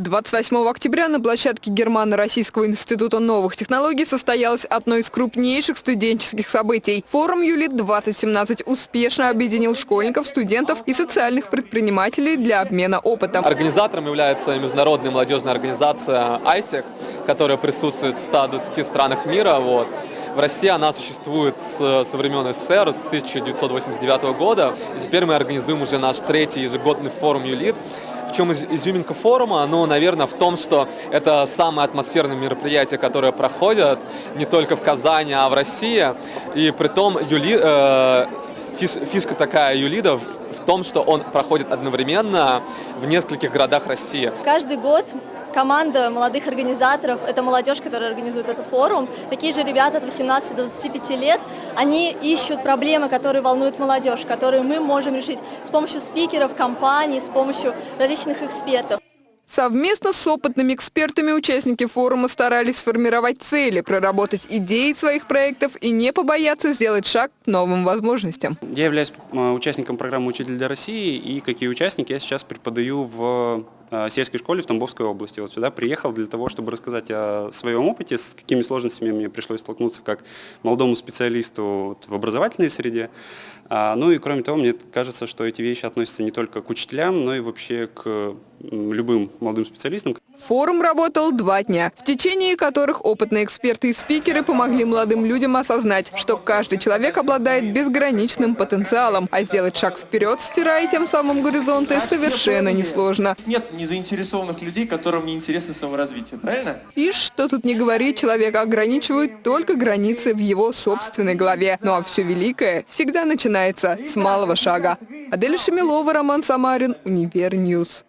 28 октября на площадке Германо-Российского института новых технологий состоялось одно из крупнейших студенческих событий. Форум «Юлит-2017» успешно объединил школьников, студентов и социальных предпринимателей для обмена опытом. Организатором является международная молодежная организация ISEC, которая присутствует в 120 странах мира. Вот. В России она существует с, со времен СССР, с 1989 года. И теперь мы организуем уже наш третий ежегодный форум «Юлит», в чем изюминка форума? Ну, наверное, в том, что это самое атмосферное мероприятие, которое проходит не только в Казани, а в России. И при том Юли, э, фиш, фишка такая Юлида в том, что он проходит одновременно в нескольких городах России. Каждый год команда молодых организаторов, это молодежь, которая организует этот форум, такие же ребята от 18 до 25 лет, они ищут проблемы, которые волнуют молодежь, которые мы можем решить с помощью спикеров, компаний, с помощью различных экспертов. Совместно с опытными экспертами участники форума старались сформировать цели, проработать идеи своих проектов и не побояться сделать шаг к новым возможностям. Я являюсь э, участником программы «Учитель для России» и, как и участник, я сейчас преподаю в сельской школе в Тамбовской области. Вот сюда приехал для того, чтобы рассказать о своем опыте, с какими сложностями мне пришлось столкнуться как молодому специалисту в образовательной среде. А, ну и кроме того, мне кажется, что эти вещи относятся не только к учителям, но и вообще к любым молодым специалистам. Форум работал два дня, в течение которых опытные эксперты и спикеры помогли молодым людям осознать, что каждый человек обладает безграничным потенциалом, а сделать шаг вперед, стирая тем самым горизонты, совершенно несложно. Нет незаинтересованных людей, которым не интересно саморазвитие, правильно? И что тут не говори, человека ограничивают только границы в его собственной голове. Ну а все великое всегда начинается с малого шага. Адель Шамилова, Роман Самарин, Универньюз.